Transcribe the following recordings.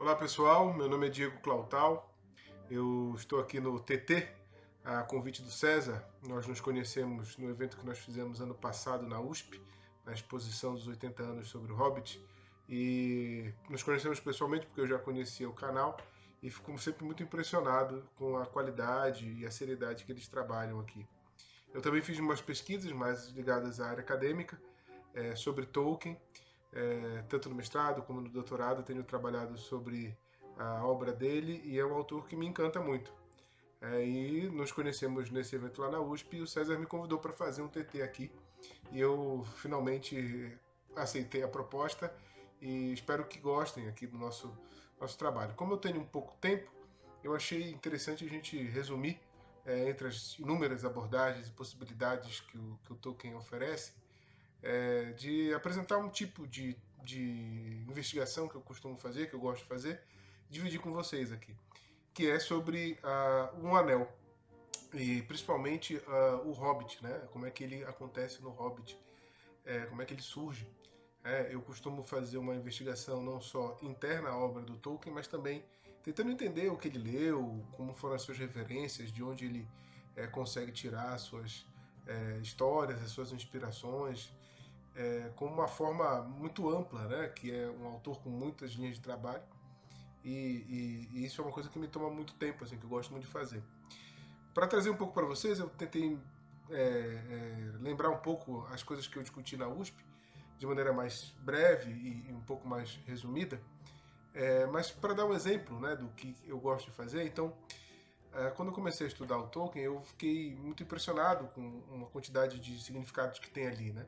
Olá pessoal, meu nome é Diego Clautal, eu estou aqui no TT, a convite do César. Nós nos conhecemos no evento que nós fizemos ano passado na USP, na exposição dos 80 anos sobre o Hobbit, e nos conhecemos pessoalmente porque eu já conhecia o canal e fico sempre muito impressionado com a qualidade e a seriedade que eles trabalham aqui. Eu também fiz umas pesquisas mais ligadas à área acadêmica é, sobre Tolkien, é, tanto no mestrado como no doutorado, tenho trabalhado sobre a obra dele e é um autor que me encanta muito. É, e nos conhecemos nesse evento lá na USP e o César me convidou para fazer um TT aqui e eu finalmente aceitei a proposta e espero que gostem aqui do nosso, nosso trabalho. Como eu tenho um pouco tempo, eu achei interessante a gente resumir é, entre as inúmeras abordagens e possibilidades que o, que o Tolkien oferece, é, de apresentar um tipo de, de investigação que eu costumo fazer, que eu gosto de fazer, dividir com vocês aqui, que é sobre uh, um anel, e principalmente uh, o Hobbit, né? como é que ele acontece no Hobbit, é, como é que ele surge. É, eu costumo fazer uma investigação não só interna à obra do Tolkien, mas também tentando entender o que ele leu, como foram as suas referências, de onde ele é, consegue tirar as suas é, histórias, as suas inspirações, é, como uma forma muito ampla, né? que é um autor com muitas linhas de trabalho, e, e, e isso é uma coisa que me toma muito tempo, assim, que eu gosto muito de fazer. Para trazer um pouco para vocês, eu tentei é, é, lembrar um pouco as coisas que eu discuti na USP, de maneira mais breve e, e um pouco mais resumida, é, mas para dar um exemplo né, do que eu gosto de fazer, então, é, quando eu comecei a estudar o Tolkien, eu fiquei muito impressionado com uma quantidade de significados que tem ali, né?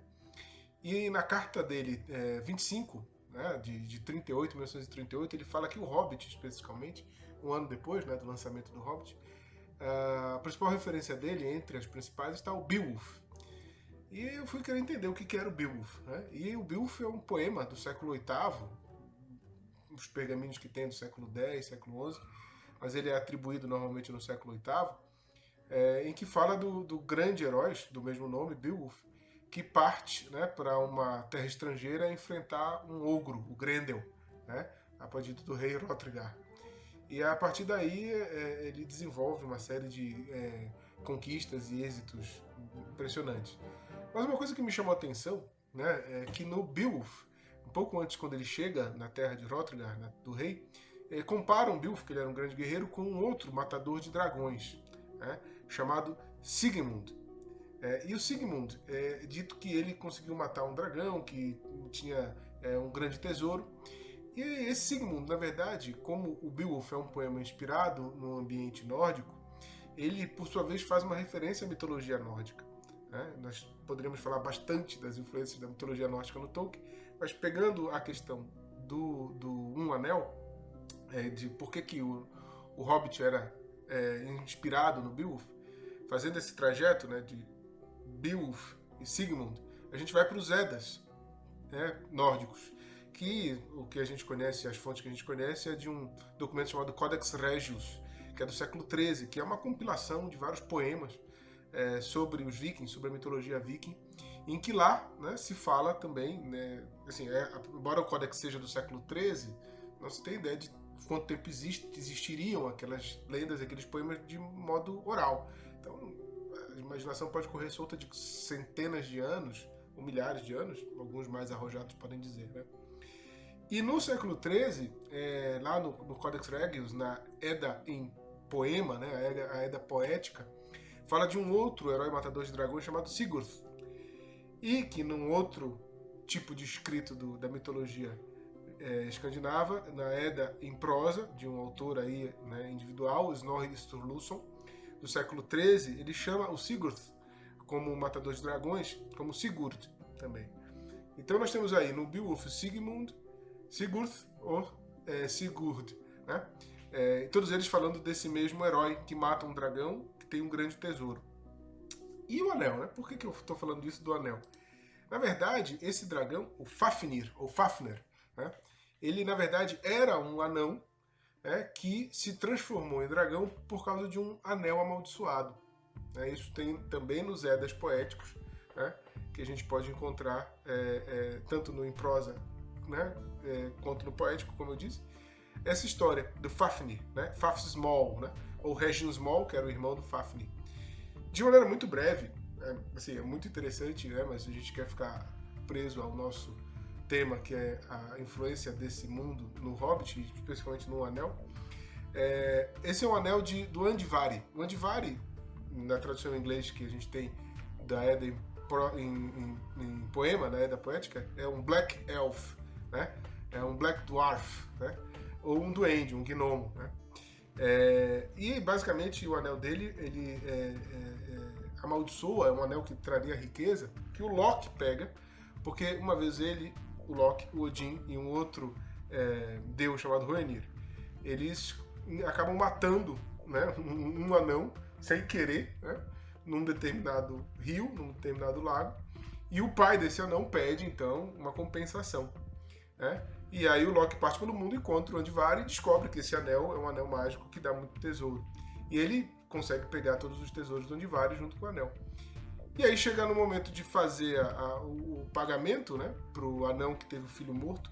E na carta dele, é, 25, né, de, de 38, 1938, ele fala que o Hobbit, especificamente, um ano depois né, do lançamento do Hobbit, a principal referência dele, entre as principais, está o Beowulf. E eu fui querer entender o que era o Beowulf. Né? E o Beowulf é um poema do século VIII, os pergaminhos que tem do século X, século XI, mas ele é atribuído normalmente no século VIII, é, em que fala do, do grande herói do mesmo nome, Beowulf, que parte né, para uma terra estrangeira enfrentar um ogro, o Grendel, né, a pedido do rei Hrothgar. E a partir daí é, ele desenvolve uma série de é, conquistas e êxitos impressionantes. Mas uma coisa que me chamou a atenção né, é que no Beowulf, um pouco antes quando ele chega na terra de Hrothgar, né, do rei, é, comparam Beowulf, que ele era um grande guerreiro, com um outro matador de dragões, né, chamado Sigmund. É, e o Sigmund, é dito que ele conseguiu matar um dragão, que tinha é, um grande tesouro. E esse Sigmund, na verdade, como o Beowulf é um poema inspirado no ambiente nórdico, ele, por sua vez, faz uma referência à mitologia nórdica. Né? Nós poderíamos falar bastante das influências da mitologia nórdica no Tolkien, mas pegando a questão do, do Um Anel, é, de por que, que o, o Hobbit era é, inspirado no Beowulf, fazendo esse trajeto né, de Beowulf e Sigmund, a gente vai para os Edas né, nórdicos, que o que a gente conhece, as fontes que a gente conhece, é de um documento chamado Codex Regius, que é do século XIII, que é uma compilação de vários poemas é, sobre os vikings, sobre a mitologia viking, em que lá né, se fala também, né, assim, é, embora o Codex seja do século XIII, não se tem ideia de quanto tempo existe, existiriam aquelas lendas, aqueles poemas de modo oral. Então, a imaginação pode correr solta de centenas de anos, ou milhares de anos, alguns mais arrojados podem dizer, né? E no século XIII, é, lá no, no, Codex Regius, na Eda em poema, né, a, Eda, a poética, fala de um outro herói matador de dragões chamado Sigurd. E que num outro tipo de escrito do, da mitologia é, escandinava, na Eda em prosa, de um autor aí, né, individual, Snorri Sturluson, do século XIII, ele chama o Sigurd como matador de dragões, como Sigurd também. Então nós temos aí no Beowulf Sigmund, Sigurd ou é, Sigurd, né? É, todos eles falando desse mesmo herói que mata um dragão que tem um grande tesouro. E o anel, né? Por que, que eu estou falando isso do anel? Na verdade, esse dragão, o Fafnir, ou Fafner, né? ele na verdade era um anão é, que se transformou em dragão por causa de um anel amaldiçoado. É, isso tem também nos Edas poéticos, né, que a gente pode encontrar é, é tanto no em prosa né, é, quanto no poético, como eu disse. essa história do Fafnir, né? Small, né? Ou Regin Small, que era o irmão do Fafnir. De maneira muito breve, é, assim, é muito interessante, né? Mas a gente quer ficar preso ao nosso tema, que é a influência desse mundo no Hobbit, especificamente no Anel. É, esse é um anel de, do Andvari. O Andvari, na tradução em inglês que a gente tem da Eda em, em, em, poema, da Eda poética, é um Black Elf, né? É um Black Dwarf, né? Ou um duende, um gnomo, né? É, e basicamente o anel dele, ele é, é, é, amaldiçoa, é um anel que traria riqueza, que o Loki pega, porque uma vez ele, o Loki, o Odin e um outro é, deus chamado Hoenir, eles acabam matando né, um, um anão sem querer, né, num determinado rio, num determinado lago, e o pai desse anão pede então uma compensação. Né? E aí o Loki parte pelo mundo, encontra o Andvari e descobre que esse anel é um anel mágico que dá muito tesouro. E ele consegue pegar todos os tesouros do Andvari junto com o anel. E aí chega no momento de fazer a, a, o, pagamento né, para o anão que teve o filho morto,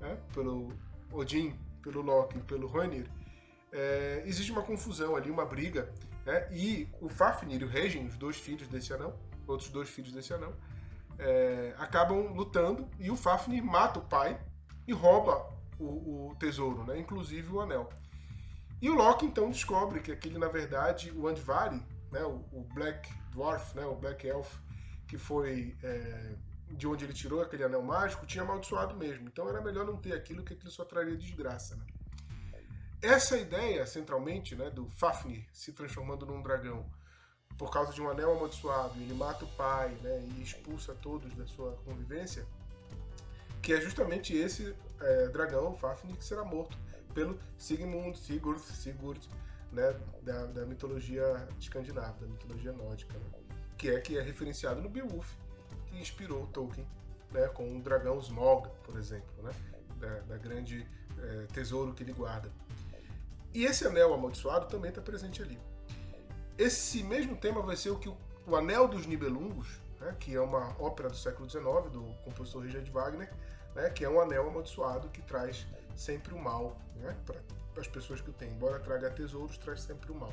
né, pelo Odin, pelo Loki pelo Hoenir, é, existe uma confusão ali, uma briga, né, e o Fafnir e o Regin, os dois filhos desse anão, outros dois filhos desse anão, é, acabam lutando e o Fafnir mata o pai e rouba o, o tesouro, né, inclusive o anel. E o Loki então descobre que aquele, na verdade, o Andvari, né, o, o Black Dwarf, né, o Black Elf, que foi é, de onde ele tirou aquele anel mágico, tinha amaldiçoado mesmo. Então era melhor não ter aquilo, que aquilo só traria desgraça. Né? Essa ideia, centralmente, né, do Fafnir se transformando num dragão por causa de um anel amaldiçoado, ele mata o pai né, e expulsa todos da sua convivência, que é justamente esse é, dragão, Fafnir, que será morto pelo Sigmund, Sigurd, Sigurd né, da, da, mitologia escandinava, da mitologia nórdica, né, que é que é referenciado no Beowulf, que inspirou Tolkien, né, com o dragão Smaug, por exemplo, né, da, da grande é, tesouro que ele guarda. E esse anel amaldiçoado também está presente ali. Esse mesmo tema vai ser o que o, o Anel dos Nibelungos, né, que é uma ópera do século XIX, do compositor Richard Wagner, né, que é um anel amaldiçoado que traz sempre o mal né, para as pessoas que o têm. Embora traga tesouros, traz sempre o mal.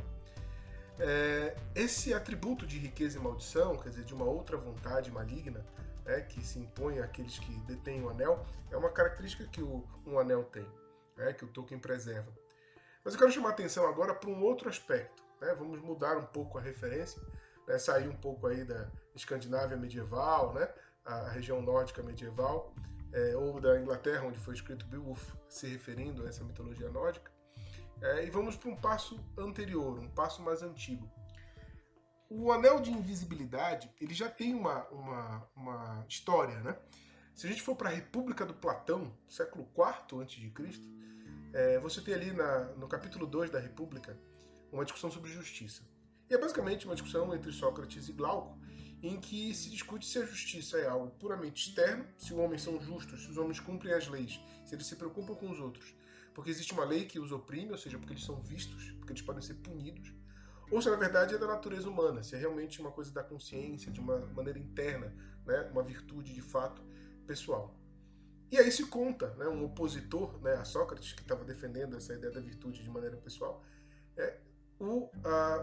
É, esse atributo de riqueza e maldição, quer dizer, de uma outra vontade maligna, né, que se impõe àqueles que detêm o anel, é uma característica que o, um anel tem, né, que o Tolkien preserva. Mas eu quero chamar a atenção agora para um outro aspecto. Né? Vamos mudar um pouco a referência, né? sair um pouco aí da Escandinávia medieval, né? a região nórdica medieval, é, ou da Inglaterra, onde foi escrito Beowulf, se referindo a essa mitologia nórdica, é, e vamos para um passo anterior, um passo mais antigo. O Anel de Invisibilidade ele já tem uma, uma, uma história. Né? Se a gente for para a República do Platão, século IV a.C., é, você tem ali na, no capítulo 2 da República uma discussão sobre justiça. E é basicamente uma discussão entre Sócrates e Glauco, em que se discute se a justiça é algo puramente externo, se os homens são justos, se os homens cumprem as leis, se eles se preocupam com os outros, porque existe uma lei que os oprime, ou seja, porque eles são vistos, porque eles podem ser punidos, ou se na verdade é da natureza humana, se é realmente uma coisa da consciência, de uma maneira interna, né, uma virtude de fato pessoal. E aí se conta, né, um opositor né, a Sócrates, que estava defendendo essa ideia da virtude de maneira pessoal, é o,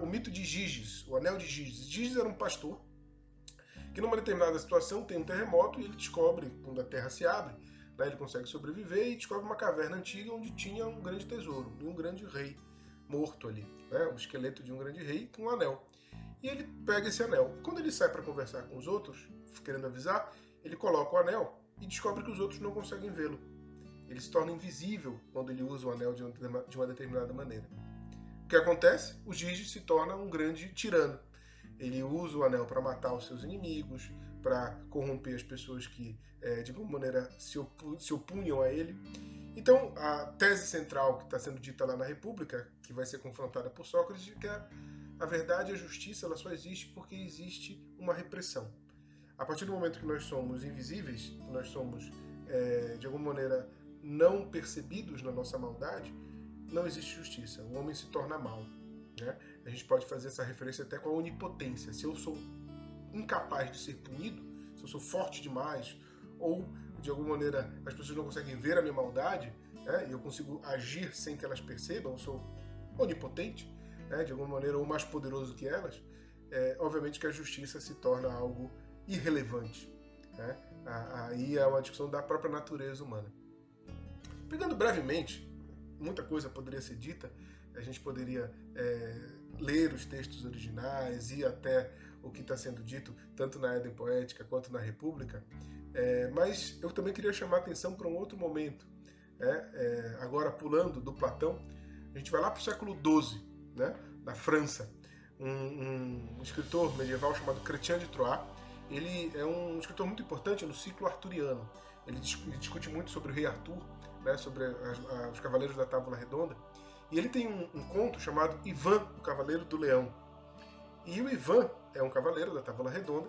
o mito de Giges, o anel de Giges. Giges era um pastor que numa determinada situação tem um terremoto e ele descobre, quando a terra se abre, né, ele consegue sobreviver e descobre uma caverna antiga onde tinha um grande tesouro e um grande rei morto ali, né, o esqueleto de um grande rei com um anel. E ele pega esse anel. Quando ele sai para conversar com os outros, querendo avisar, ele coloca o anel e descobre que os outros não conseguem vê-lo. Ele se torna invisível quando ele usa o anel de uma determinada maneira. O que acontece? O Gigi se torna um grande tirano. Ele usa o anel para matar os seus inimigos, para corromper as pessoas que, é, de alguma maneira, se, opu se opunham a ele. Então, a tese central que está sendo dita lá na República, que vai ser confrontada por Sócrates, é que a, verdade e a justiça ela só existe porque existe uma repressão. A partir do momento que nós somos invisíveis, que nós somos, é, de alguma maneira, não percebidos na nossa maldade, não existe justiça. O homem se torna mal. Né? A gente pode fazer essa referência até com a onipotência. Se eu sou incapaz de ser punido, se eu sou forte demais, ou de alguma maneira as pessoas não conseguem ver a minha maldade, né, e eu consigo agir sem que elas percebam, eu sou onipotente, né, de alguma maneira, ou mais poderoso que elas, é, obviamente que a justiça se torna algo irrelevante. Né? Aí é uma discussão da própria natureza humana. Pegando brevemente, muita coisa poderia ser dita, a gente poderia é, ler os textos originais e até o que está sendo dito, tanto na Éden Poética quanto na República, é, mas eu também queria chamar a atenção para um outro momento. Né? É, agora, pulando do Platão, a gente vai lá para o século XII, né? na França. Um, um, um, escritor medieval chamado Chrétien de Troyes, ele é um escritor muito importante no ciclo arturiano. Ele discute muito sobre o rei Arthur, né, sobre as, os cavaleiros da Tábula Redonda, e ele tem um, um, conto chamado Ivan, o Cavaleiro do Leão. E o Ivan é um cavaleiro da Tábula Redonda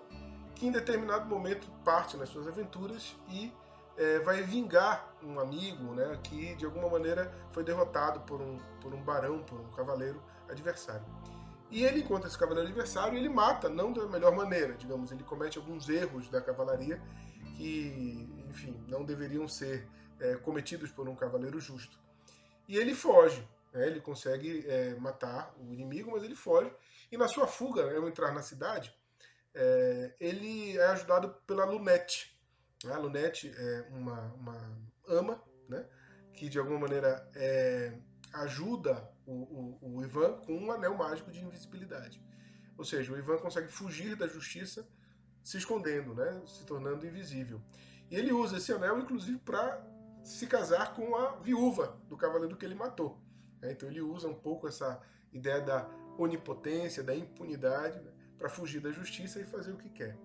que em determinado momento parte nas suas aventuras e é, vai vingar um amigo né, que de alguma maneira foi derrotado por um, por um barão, por um cavaleiro adversário. E ele encontra esse cavaleiro adversário e ele mata, não da melhor maneira, digamos, ele comete alguns erros da cavalaria que, enfim, não deveriam ser é, cometidos por um cavaleiro justo. E ele foge, né, ele consegue é, matar o inimigo, mas ele foge, e na sua fuga, né, ao entrar na cidade, é, ele é ajudado pela Lunette. A Lunette é uma, uma ama, né, que de alguma maneira é, ajuda o, o, o, Ivan com um anel mágico de invisibilidade. Ou seja, o Ivan consegue fugir da justiça se escondendo, né, se tornando invisível. E ele usa esse anel, inclusive, para se casar com a viúva do cavaleiro que ele matou. Né? Então ele usa um pouco essa ideia da onipotência, da impunidade, né? para fugir da justiça e fazer o que quer.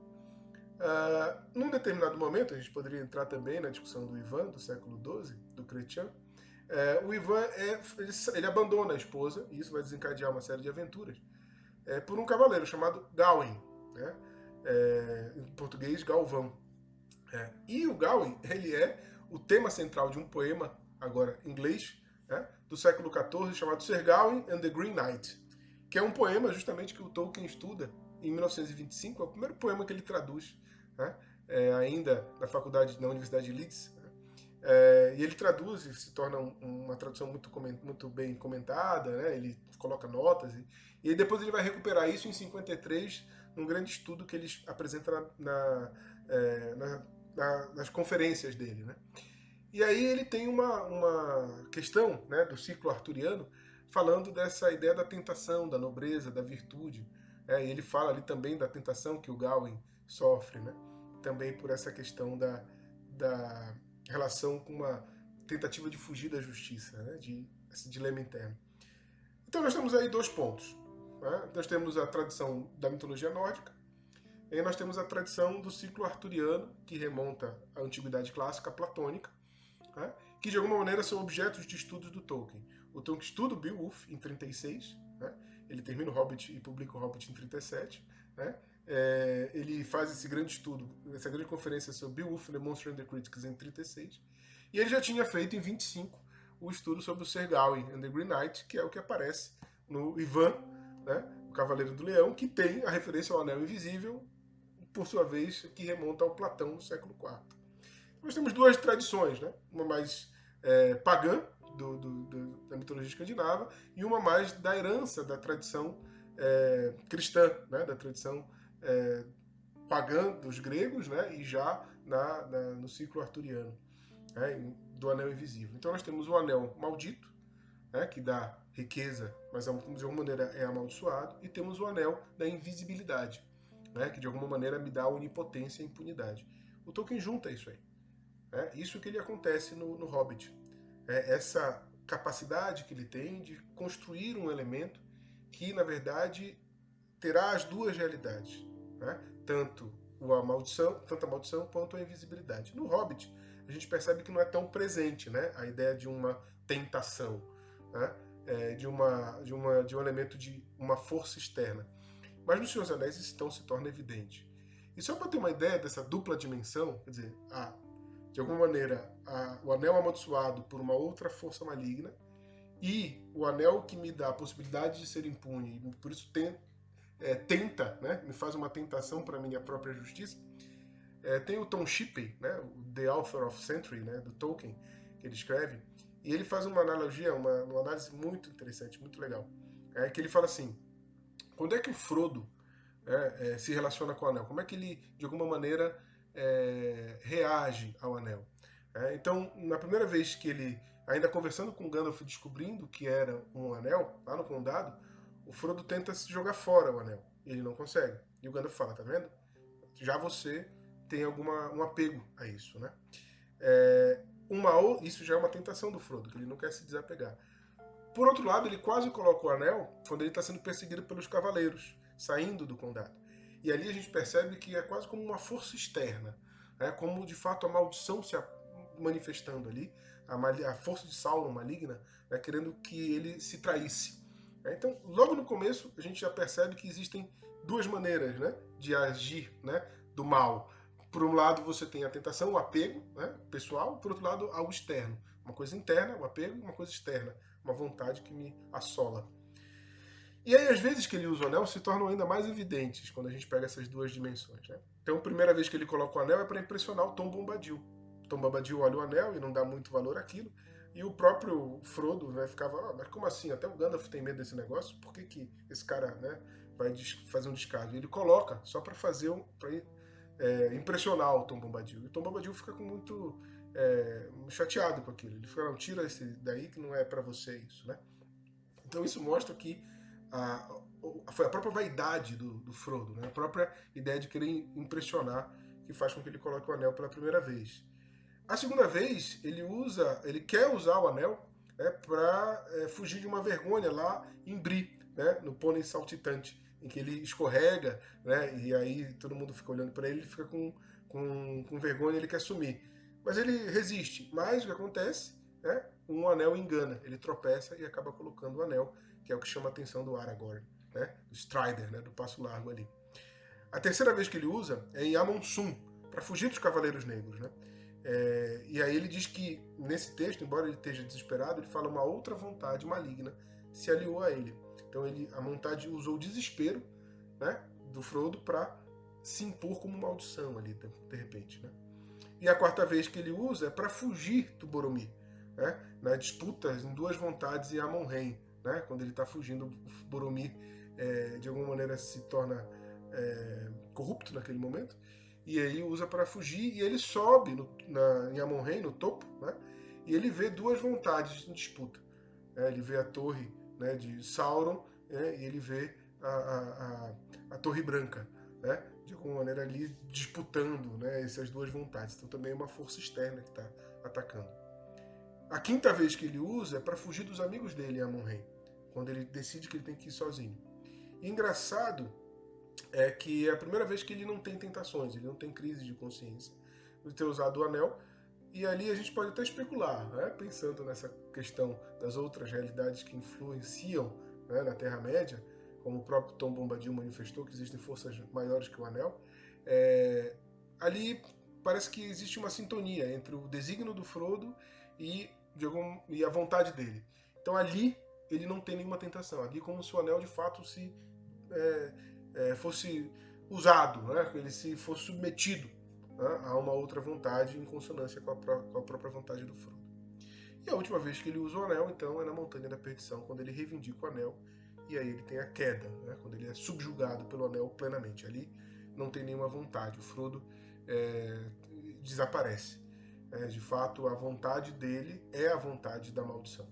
Uh, num determinado momento, a gente poderia entrar também na discussão do Ivan, do século XII, do Chrétien, uh, o Ivan é, ele, ele, abandona a esposa, e isso vai desencadear uma série de aventuras, uh, por um cavaleiro chamado Gawain, né? É, em português, Galvão. E o Gawain, ele é o tema central de um poema, agora em inglês, né? do século XIV, chamado Sir Gawain and the Green Knight, que é um poema justamente que o Tolkien estuda em 1925, é o primeiro poema que ele traduz, né? é, ainda na faculdade, na Universidade de Leeds. Né? É, e ele traduz e se torna um, uma tradução muito, muito bem comentada, né? ele coloca notas, e, e depois ele vai recuperar isso em 53, num grande estudo que ele apresenta na, na, é, na nas conferências dele. Né? E aí ele tem uma, uma questão né, do ciclo arturiano falando dessa ideia da tentação, da nobreza, da virtude, é, e ele fala ali também da tentação que o Gawain sofre, né? também por essa questão da, da relação com uma tentativa de fugir da justiça, né? de esse dilema interno. Então nós temos aí dois pontos. Né? Nós temos a tradição da mitologia nórdica, e nós temos a tradição do ciclo arturiano, que remonta à antiguidade clássica platônica, né? que de alguma maneira são objetos de estudos do Tolkien. O Tolkien estuda o Beowulf em 36, né? ele termina o Hobbit e publica o Hobbit em 37, né? É, ele faz esse grande estudo, essa grande conferência sobre Beowulf, The Monster and the Critics em 36, e ele já tinha feito em 25 o estudo sobre o Ser Gawain and the Green Knight, que é o que aparece no Ivan, né, o Cavaleiro do Leão, que tem a referência ao Anel Invisível, por sua vez, que remonta ao Platão do século IV. Nós temos duas tradições, né? uma mais é, pagã, do, do, do, da mitologia escandinava, e uma mais da herança da tradição é, cristã, né, da tradição é, pagã dos gregos, né, e já na, na no ciclo arturiano, né, do anel invisível. Então nós temos o anel maldito, né, que dá riqueza, mas de alguma maneira é amaldiçoado, e temos o anel da invisibilidade, né, que de alguma maneira me dá onipotência e impunidade. O Tolkien junta isso aí. Né, isso que ele acontece no, no Hobbit é, essa capacidade que ele tem de construir um elemento que, na verdade, terá as duas realidades, né? tanto a maldição, tanto a maldição quanto a invisibilidade. No Hobbit, a gente percebe que não é tão presente né? a ideia de uma tentação, né? é, de, uma, de, uma, de um elemento de uma força externa. Mas no Senhor dos Anéis isso então se torna evidente. E só para ter uma ideia dessa dupla dimensão, quer dizer, a de alguma maneira, a, o anel amaldiçoado por uma outra força maligna e o anel que me dá a possibilidade de ser impune, e por isso tem, é, tenta, né, me faz uma tentação para minha própria justiça. É, tem o Tom Shippey, né, The Author of Century, né, do Tolkien, que ele escreve, E ele faz uma analogia, uma, uma análise muito interessante, muito legal. É que ele fala assim, quando é que o Frodo é, é, se relaciona com o Anel? Como é que ele, de alguma maneira, é, reage ao Anel? É, então, na primeira vez que ele, ainda conversando com Gandalf, descobrindo que era um Anel, lá no Condado, o Frodo tenta se jogar fora o Anel. Ele não consegue. E o Gandalf fala, tá vendo? Já você tem alguma, um apego a isso, né? É, uma, isso já é uma tentação do Frodo, que ele não quer se desapegar. Por outro lado, ele quase coloca o anel quando ele está sendo perseguido pelos cavaleiros, saindo do condado. E ali a gente percebe que é quase como uma força externa, né? como de fato a maldição se manifestando ali, a, a força de Sauron maligna, né? querendo que ele se traísse. É, então, logo no começo, a gente já percebe que existem duas maneiras né? de agir né? do mal. Por um lado, você tem a tentação, o apego né, pessoal, por outro lado, algo externo. Uma coisa interna, o apego, uma coisa externa, uma vontade que me assola. E aí, às vezes que ele usa o anel, se tornam ainda mais evidentes quando a gente pega essas duas dimensões. Né? Então, a primeira vez que ele coloca o anel é para impressionar o Tom Bombadil. Tom Bombadil olha o anel e não dá muito valor àquilo. E o próprio Frodo né, ficava, ah, mas como assim? Até o Gandalf tem medo desse negócio? Por que, que esse cara né, vai fazer um descargo? Ele coloca só para fazer um, pra é, impressionar o Tom Bombadil. E o Tom Bombadil fica com muito é, chateado com aquilo. Ele fica, não, tira esse daí que não é para você isso, né? Então isso mostra que a, foi a própria vaidade do, do Frodo, né? a própria ideia de querer impressionar que faz com que ele coloque o anel pela primeira vez. A segunda vez, ele usa, ele quer usar o anel né, para é, fugir de uma vergonha lá em Bri, né, no pônei saltitante em que ele escorrega, né? E aí todo mundo fica olhando para ele, ele fica com, com, com vergonha, ele quer sumir. Mas ele resiste. Mas o que acontece, né? Um anel engana, ele tropeça e acaba colocando o anel, que é o que chama a atenção do Aragorn, né? Do Strider, né? Do passo largo ali. A terceira vez que ele usa é em Amon-Sum, para fugir dos Cavaleiros Negros, né? É, e aí ele diz que, nesse texto, embora ele esteja desesperado, ele fala uma outra vontade maligna se aliou a ele. Então ele, a vontade usou o desespero né, do Frodo para se impor como maldição ali, de repente. Né? E a quarta vez que ele usa é para fugir do Boromir, né? na disputa em duas vontades em Amon-Rhaen, né? quando ele está fugindo, o Boromir é, de alguma maneira se torna é, corrupto naquele momento, e aí usa para fugir, e ele sobe no, na, em Amon-Rhaen, no topo, né? e ele vê duas vontades em disputa. Né? Ele vê a torre né, de Sauron, né, e ele vê a, a, a, a Torre Branca, né, de alguma maneira ali disputando né, essas duas vontades. Então também é uma força externa que está atacando. A quinta vez que ele usa é para fugir dos amigos dele Amon-Rei, quando ele decide que ele tem que ir sozinho. E engraçado é que é a primeira vez que ele não tem tentações, ele não tem crise de consciência de ter usado o anel, e ali a gente pode até especular, né? pensando nessa questão das outras realidades que influenciam né, na Terra-média, como o próprio Tom Bombadil manifestou, que existem forças maiores que o Anel, é, ali parece que existe uma sintonia entre o desígnio do Frodo e, algum, e a vontade dele. Então ali ele não tem nenhuma tentação, ali como se o Anel de fato se é, é, fosse usado, né? ele se fosse submetido né, a uma outra vontade em consonância com a, com a, própria vontade do Frodo. E a última vez que ele usa o anel, então, é na Montanha da Perdição, quando ele reivindica o anel, e aí ele tem a queda, né, quando ele é subjugado pelo anel plenamente. Ali não tem nenhuma vontade, o Frodo é, desaparece. É, de fato, a vontade dele é a vontade da maldição.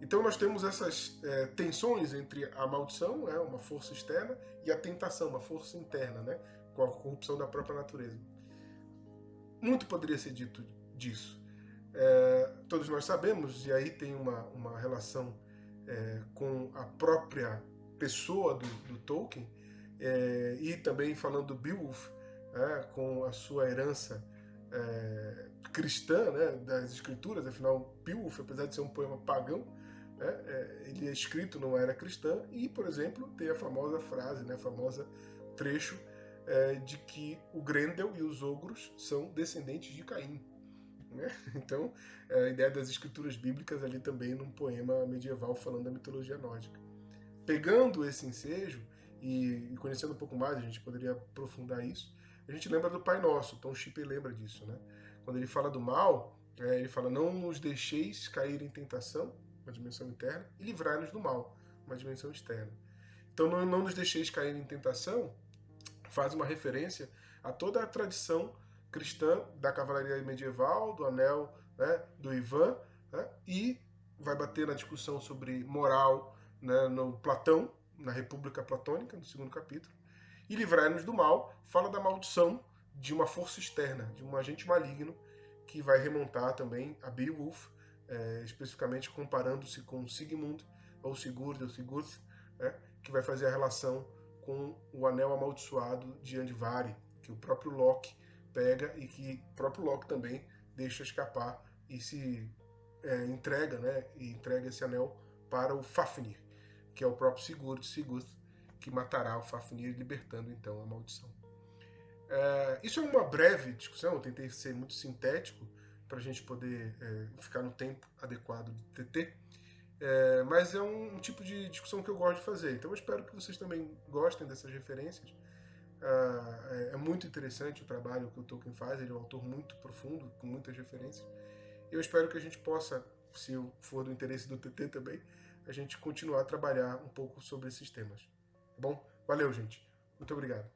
Então nós temos essas é, tensões entre a maldição, né, uma força externa, e a tentação, uma força interna, né, com a corrupção da própria natureza. Muito poderia ser dito disso. É, todos nós sabemos, e aí tem uma, uma relação é, com a própria pessoa do, do Tolkien, é, e também falando do Beowulf, né, com a sua herança é, cristã né, das escrituras, afinal, Beowulf, apesar de ser um poema pagão, né, é, ele é escrito numa era cristã, e, por exemplo, tem a famosa frase, né, a famosa trecho é, de que o Grendel e os ogros são descendentes de Caim. Né? Então, é a ideia das escrituras bíblicas ali também num poema medieval falando da mitologia nórdica. Pegando esse ensejo e, conhecendo um pouco mais, a gente poderia aprofundar isso, a gente lembra do Pai Nosso, Tom Shippey lembra disso, né? Quando ele fala do mal, É, ele fala: Não nos deixeis cair em tentação, uma dimensão interna, e livrai-nos do mal, uma dimensão externa. Então, não, não nos deixeis cair em tentação faz uma referência a toda a tradição cristã da cavalaria medieval, do anel, né, do Ivan, né, e vai bater na discussão sobre moral né, no Platão, na República Platônica, no segundo capítulo. E livrai-nos do mal fala da maldição de uma força externa, de um agente maligno, que vai remontar também a Beowulf, é, especificamente comparando-se com Sigmund, ou Sigurd, ou Sigurd, né, que vai fazer a relação com o anel amaldiçoado de Andvari, que o próprio Loki pega e que o próprio Loki também deixa escapar e se é, entrega, né, e entrega esse anel para o Fafnir, que é o próprio Sigurd, Sigurd, que matará o Fafnir, libertando então a maldição. É, isso é uma breve discussão, eu tentei ser muito sintético para a gente poder é, ficar no tempo adequado do TT, é, mas é um, um, tipo de discussão que eu gosto de fazer, então eu espero que vocês também gostem dessas referências. É, é muito interessante o trabalho que o Tolkien faz, ele é um autor muito profundo, com muitas referências. Eu espero que a gente possa, se for do interesse do TT também, a gente continuar a trabalhar um pouco sobre esses temas. Tá bom? Valeu, gente. Muito obrigado.